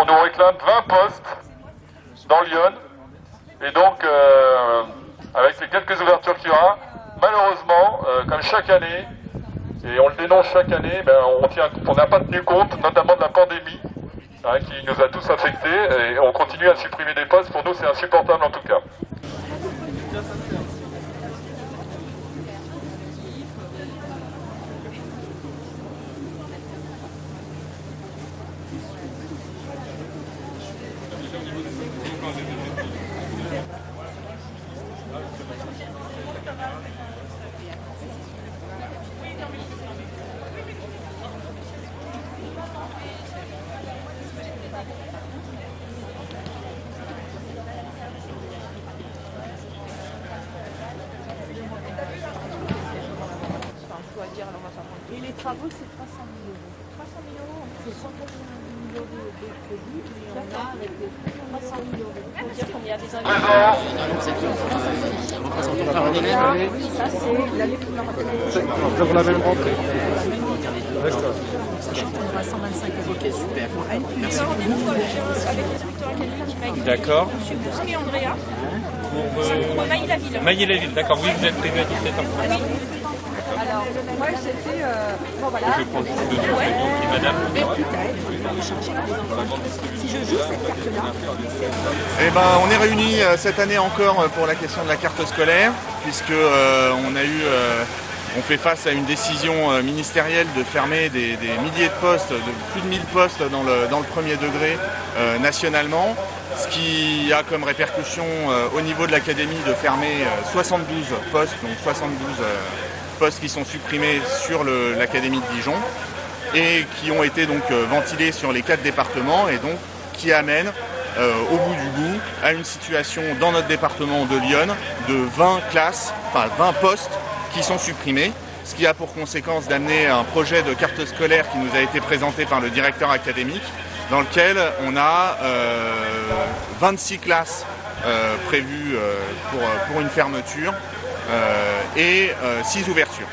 On nous réclame 20 postes dans Lyon. Et donc, euh, avec les quelques ouvertures qu'il y aura, malheureusement, euh, comme chaque année, et on le dénonce chaque année, ben, on n'a pas tenu compte, notamment de la pandémie, hein, qui nous a tous affectés, et on continue à supprimer des postes. Pour nous, c'est insupportable en tout cas. Travaux, c'est 300 000 euros. 300 000 euros, c'est 190 000 euros de crédit, mais on a avec les 300 000 euros. Il faut dire qu'on y a des Oui, ça c'est l'année pour la. Pour la même rentrée. Sachant qu'on aura 125 euros. Ok, super. Avec l'inspecteur académique qui m'a dit D'accord. Monsieur Bousquet et Andrea, Pour pour Maï-la-Ville. Maillé-la-Ville, d'accord. Oui, vous êtes prévu à 17 ans. Alors, moi c'était. Euh, bon voilà. Je prends juste le numéro et madame. Si je joue cette carte-là, Eh ben, on est réunis euh, cette année encore euh, pour la question de la carte scolaire, puisque euh, on a eu, euh, on fait face à une décision ministérielle de fermer des, des milliers de postes, de plus de 1000 postes dans le, dans le premier degré euh, nationalement, ce qui a comme répercussion euh, au niveau de l'académie de fermer euh, 72 postes, donc 72 euh, postes qui sont supprimés sur l'académie de Dijon et qui ont été donc euh, ventilés sur les quatre départements et donc qui amènent euh, au bout du bout à une situation dans notre département de Lyon de 20 classes, enfin 20 postes qui sont supprimés, ce qui a pour conséquence d'amener un projet de carte scolaire qui nous a été présenté par le directeur académique dans lequel on a euh, 26 classes euh, prévues euh, pour, pour une fermeture et 6 ouvertures.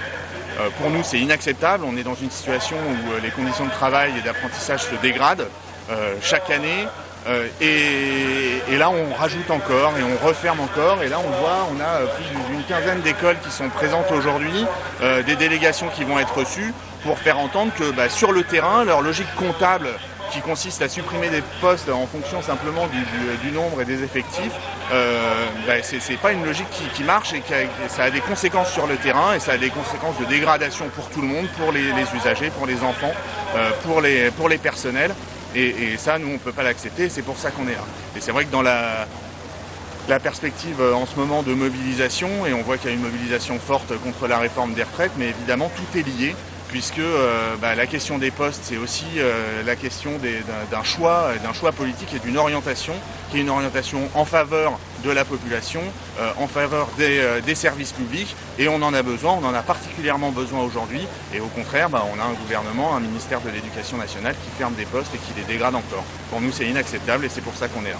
Euh, pour nous, c'est inacceptable. On est dans une situation où euh, les conditions de travail et d'apprentissage se dégradent euh, chaque année. Euh, et, là, on rajoute encore et on referme encore. Et là, on voit, on a euh, plus d'une quinzaine d'écoles qui sont présentes aujourd'hui, euh, des délégations qui vont être reçues pour faire entendre que bah, sur le terrain, leur logique comptable qui consiste à supprimer des postes en fonction simplement du, nombre et des effectifs, euh, bah, c'est pas une logique qui, marche et ça a des conséquences sur le terrain et ça a des conséquences de dégradation pour tout le monde, pour les, usagers, pour les enfants, euh, pour, les, personnels. Et, ça, nous, on ne peut pas l'accepter, c'est pour ça qu'on est là. Et c'est vrai que dans la, la perspective euh, en ce moment de mobilisation, et on voit qu'il y a une mobilisation forte contre la réforme des retraites, mais évidemment tout est lié, puisque euh, bah, la question des postes, c'est aussi euh, la question d'un choix, euh, d'un choix politique et d'une orientation, qui est une orientation en faveur de la population, en faveur des, des services publics, et on en a besoin, on en a particulièrement besoin aujourd'hui, et au contraire, bah, on a un gouvernement, un ministère de l'Éducation nationale qui ferme des postes et qui les dégrade encore. Pour nous, c'est inacceptable et c'est pour ça qu'on est là.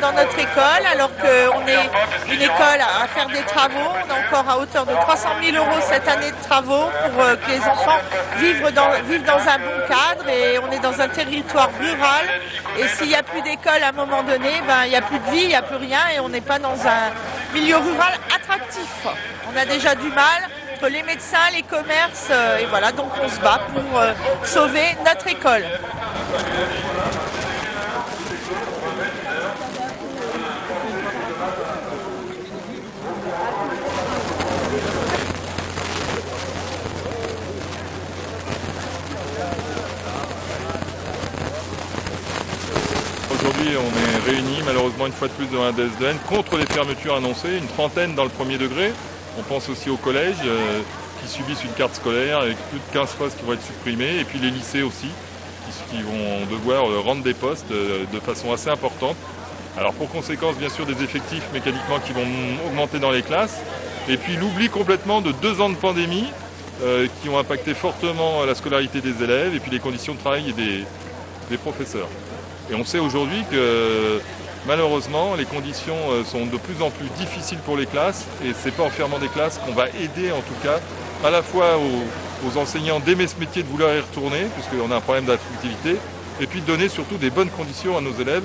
dans notre école, alors qu'on est une école à faire des travaux. On est encore à hauteur de 300 000 euros cette année de travaux pour euh, que les enfants vivent dans, vivent dans un bon cadre. Et on est dans un territoire rural. Et s'il n'y a plus d'école à un moment donné, ben, il n'y a plus de vie, il n'y a plus rien. Et on n'est pas dans un milieu rural attractif. On a déjà du mal les médecins, les commerces. euh, et voilà, donc on se bat pour euh, sauver notre école. Aujourd'hui, on est réunis malheureusement une fois de plus devant un DSDN contre les fermetures annoncées, une trentaine dans le premier degré. On pense aussi aux collèges euh, qui subissent une carte scolaire avec plus de 15 postes qui vont être supprimés, et puis les lycées aussi qui, vont devoir euh, rendre des postes euh, de façon assez importante. Alors pour conséquence bien sûr des effectifs mécaniquement qui vont augmenter dans les classes. Et puis l'oubli complètement de deux ans de pandémie qui ont impacté fortement la scolarité des élèves et puis les conditions de travail des professeurs. Et on sait aujourd'hui que malheureusement les conditions euh, sont de plus en plus difficiles pour les classes et c'est pas en fermant des classes qu'on va aider en tout cas à la fois aux, aux enseignants d'aimer ce métier, de vouloir y retourner, puisqu'on a un problème d'attractivité, et puis de donner surtout des bonnes conditions à nos élèves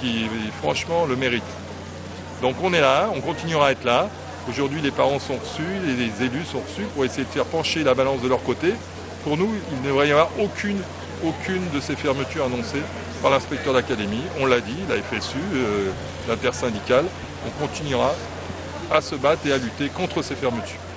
qui franchement le méritent. Donc on est là, on continuera à être là. Aujourd'hui les parents sont reçus, les élus sont reçus pour essayer de faire pencher la balance de leur côté. Pour nous, il ne devrait y avoir aucune, aucune de ces fermetures annoncées par l'inspecteur d'académie. On l'a dit, la FSU, euh, l'intersyndicale. On continuera à se battre et à lutter contre ces fermetures.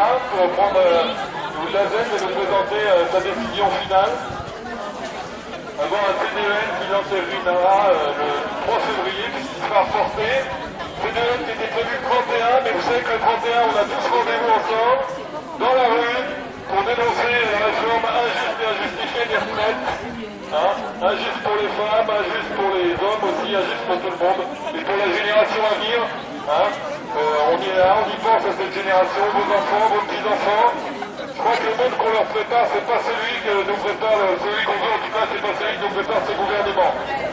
Pour prendre euh, l'ASEN et nous présenter euh, sa décision finale. Avoir un CDEN qui l'entérinnera euh, le 3 février, puisqu'il sera reporté. CDEN qui était prévu le 31, mais vous savez que le 31, on a tous rendez-vous ensemble, dans la rue, pour dénoncer la réforme injuste et injustifiée des retraites. Hein, injuste pour les femmes, injuste pour les hommes aussi, injuste pour tout le monde, et pour la génération à venir. Hein. Euh, on y est là, on y pense à cette génération, vos enfants, vos petits-enfants. Je crois que le monde qu'on leur prépare, c'est pas celui que nous prépare, celui qu'on veut en tout cas, c'est pas celui que nous prépare ce gouvernement.